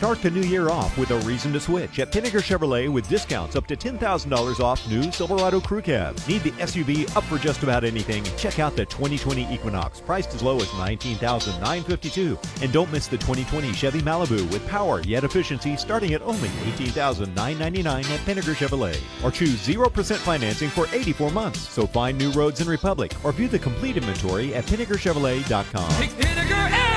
Start the new year off with a reason to switch at Pinegar Chevrolet with discounts up to $10,000 off new Silverado Crew Cab. Need the SUV up for just about anything? Check out the 2020 Equinox, priced as low as $19,952. And don't miss the 2020 Chevy Malibu with power yet efficiency starting at only $18,999 at Pinegar Chevrolet. Or choose 0% financing for 84 months. So find new roads in Republic or view the complete inventory at PinegarChevrolet.com. Pinegar.